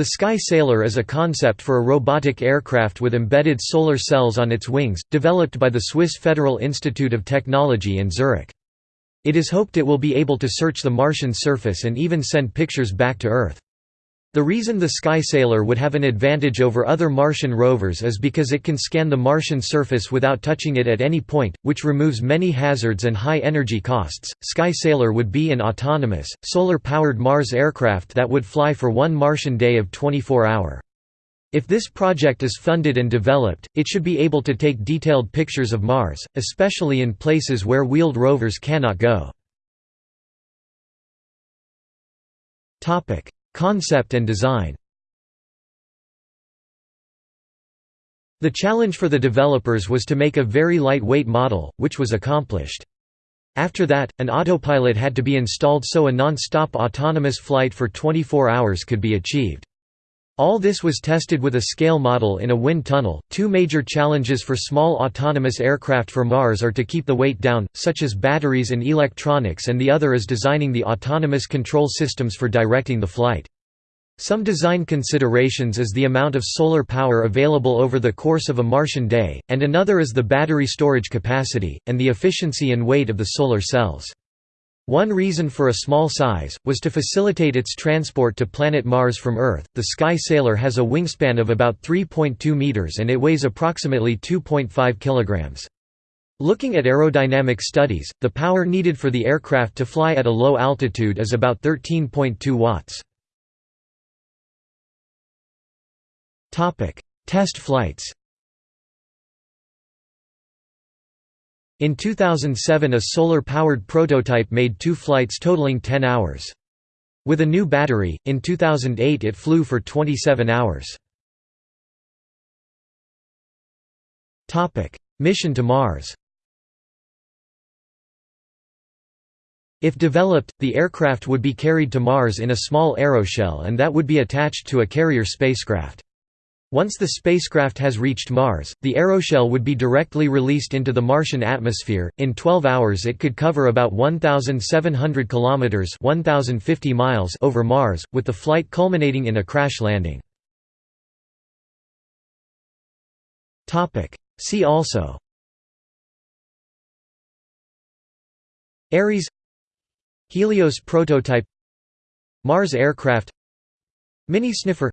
The Sky Sailor is a concept for a robotic aircraft with embedded solar cells on its wings, developed by the Swiss Federal Institute of Technology in Zurich. It is hoped it will be able to search the Martian surface and even send pictures back to Earth. The reason the Sky Sailor would have an advantage over other Martian rovers is because it can scan the Martian surface without touching it at any point, which removes many hazards and high energy costs. Sky Sailor would be an autonomous, solar powered Mars aircraft that would fly for one Martian day of 24 hour. If this project is funded and developed, it should be able to take detailed pictures of Mars, especially in places where wheeled rovers cannot go. Concept and design The challenge for the developers was to make a very lightweight model, which was accomplished. After that, an autopilot had to be installed so a non-stop autonomous flight for 24 hours could be achieved. All this was tested with a scale model in a wind tunnel. Two major challenges for small autonomous aircraft for Mars are to keep the weight down, such as batteries and electronics, and the other is designing the autonomous control systems for directing the flight. Some design considerations is the amount of solar power available over the course of a Martian day, and another is the battery storage capacity, and the efficiency and weight of the solar cells. One reason for a small size, was to facilitate its transport to planet Mars from Earth. The Sky Sailor has a wingspan of about 3.2 meters and it weighs approximately 2.5 kilograms. Looking at aerodynamic studies, the power needed for the aircraft to fly at a low altitude is about 13.2 watts. Test flights In 2007 a solar-powered prototype made two flights totaling 10 hours. With a new battery, in 2008 it flew for 27 hours. Mission to Mars If developed, the aircraft would be carried to Mars in a small aeroshell and that would be attached to a carrier spacecraft. Once the spacecraft has reached Mars, the aeroshell would be directly released into the Martian atmosphere. In 12 hours it could cover about 1700 kilometers, 1050 miles over Mars, with the flight culminating in a crash landing. Topic: See also. Ares Helios prototype. Mars aircraft. Mini sniffer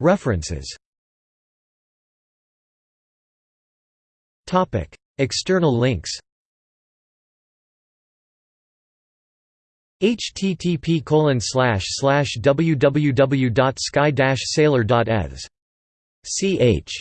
References. External links. Http www.sky-sailor.eth ch